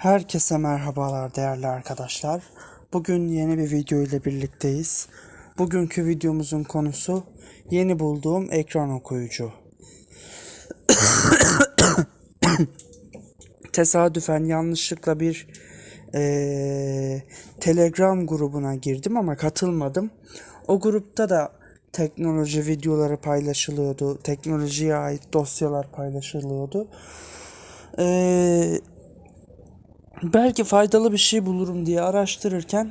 Herkese merhabalar değerli arkadaşlar. Bugün yeni bir video ile birlikteyiz. Bugünkü videomuzun konusu yeni bulduğum ekran okuyucu. Tesadüfen yanlışlıkla bir eee, Telegram grubuna girdim ama katılmadım. O grupta da teknoloji videoları paylaşılıyordu. Teknolojiye ait dosyalar paylaşılıyordu. Eee belki faydalı bir şey bulurum diye araştırırken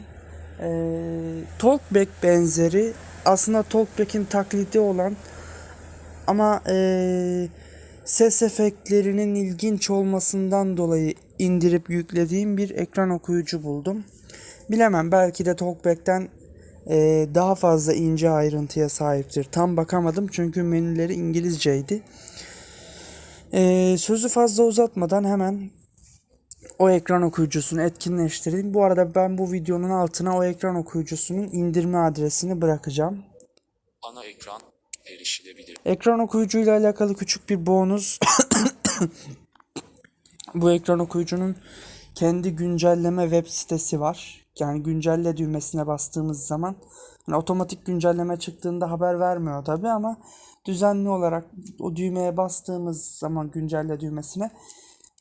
eee Talkback benzeri aslında Talkback'in taklidi olan ama eee, ses efektlerinin ilginç olmasından dolayı indirip yüklediğim bir ekran okuyucu buldum. Bilemem belki de Talkback'ten eee, daha fazla ince ayrıntıya sahiptir. Tam bakamadım çünkü menüleri İngilizceydi. Eee, sözü fazla uzatmadan hemen o ekran okuyucusunu etkinleştireyim. Bu arada ben bu videonun altına o ekran okuyucusunun indirme adresini bırakacağım. Ana ekran erişilebilir. Ekran okuyucuyla alakalı küçük bir bonus. bu ekran okuyucunun kendi güncelleme web sitesi var. Yani güncelle düğmesine bastığımız zaman hani otomatik güncelleme çıktığında haber vermiyor tabi ama düzenli olarak o düğmeye bastığımız zaman güncelle düğmesine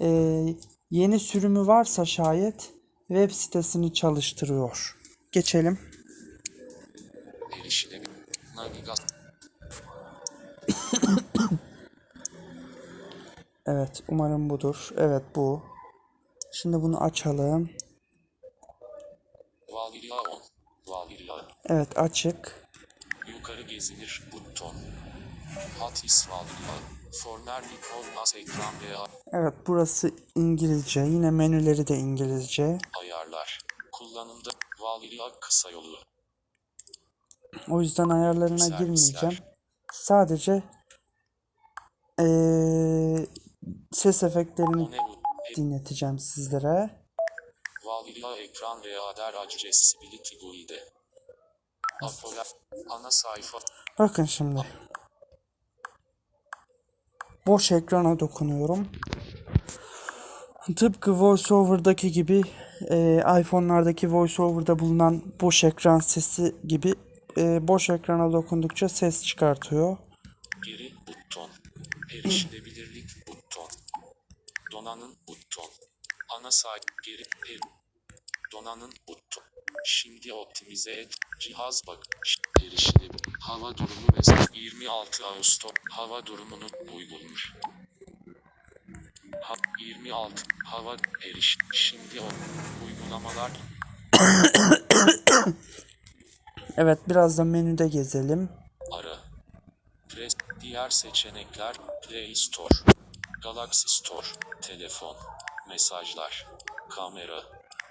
eee, yeni sürümü varsa şayet web sitesini çalıştırıyor. Geçelim. Evet, umarım budur. Evet bu. Şimdi bunu açalım. Valhalla 10. Valhalla. Evet açık. Yukarı gezilir buton. Hat is Valhalla. Evet burası İngilizce. Yine menüleri de İngilizce. ayarlar. Kullanımda Valhalla kısa yolu. O yüzden ayarlarına Servisler. girmeyeceğim. Sadece eee, ses efektlerini dinleteceğim sizlere. Valhalla ekran veya der accessibility guide. Apola. Ana sayfa. Bakın şimdi. Boş ekrana dokunuyorum. Tıpkı VoiceOver'daki gibi e, iPhone'lardaki VoiceOver'da bulunan boş ekran sesi gibi e, boş ekrana dokundukça ses çıkartıyor. Geri buton. Erişilebilirlik buton. Donanım buton. Ana sayfa geri per. Donanım buton. Şimdi optimize et. Cihaz bak. Erişilebilir. Hava durumu mesela 26 Ağustos. Hava durumunu uygulamış. Ha, 26 hava eriş. Şimdi o uygulamalar Evet biraz da menüde gezelim. Ara. Press. Diğer seçenekler. Play Store. Galaxy Store. Telefon. Mesajlar. Kamera.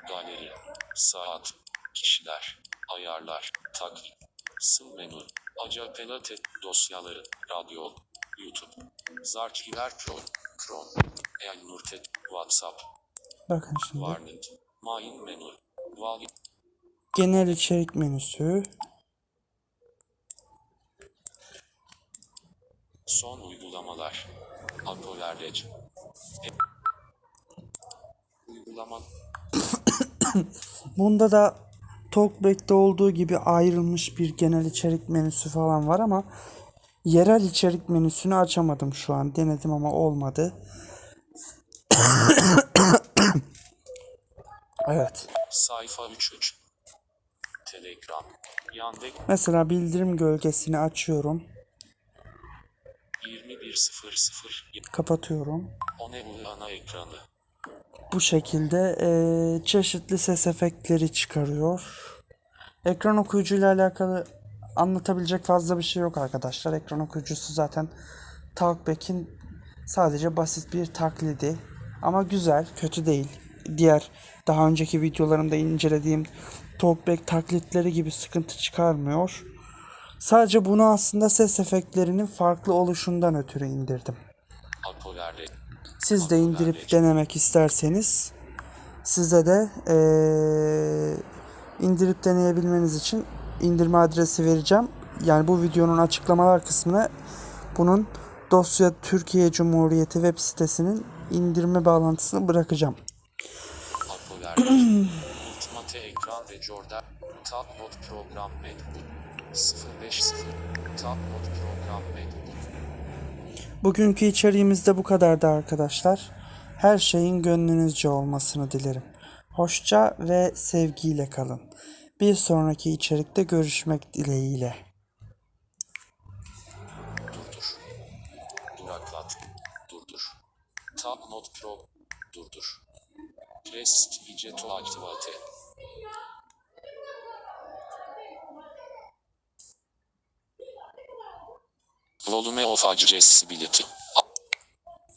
Galeri. Saat. Kişiler. Ayarlar. Takvim. Sıl menü. Acapela te dosyaları. Radyo. YouTube. Zarchiver Pro. Chrome. Elnurte. WhatsApp. Bakın şimdi. Warnet. Main menü. Vali. Genel içerik menüsü. Son uygulamalar. Apolerlec. Uygulama Bunda da Talkback'te olduğu gibi ayrılmış bir genel içerik menüsü falan var ama yerel içerik menüsünü açamadım şu an. Denedim ama olmadı. evet. sayfa 33. Telegram. Yandex Mesela bildirim gölgesini açıyorum. 2100. Kapatıyorum. O ne bu ana ekranı. Bu şekilde eee, çeşitli ses efektleri çıkarıyor. Ekran okuyucuyla alakalı anlatabilecek fazla bir şey yok arkadaşlar. Ekran okuyucusu zaten Talkback'in sadece basit bir taklidi. Ama güzel, kötü değil. Diğer daha önceki videolarımda incelediğim Talkback taklitleri gibi sıkıntı çıkarmıyor. Sadece bunu aslında ses efektlerinin farklı oluşundan ötürü indirdim. Siz de indirip denemek isterseniz size de eee, indirip deneyebilmeniz için indirme adresi vereceğim. Yani bu videonun açıklamalar kısmına bunun dosya Türkiye Cumhuriyeti web sitesinin indirme bağlantısını bırakacağım. ve Jordan. Tab not program metbut. 050 Tab not program metbut. Bugünkü içeriğimiz de bu kadardı arkadaşlar. Her şeyin gönlünüzce olmasını dilerim. Hoşça ve sevgiyle kalın. Bir sonraki içerikte görüşmek dileğiyle. Durdur. Duraklat. Durdur. Tab not pro. Durdur. Rest iyice to aktivate. Volume of accessibility.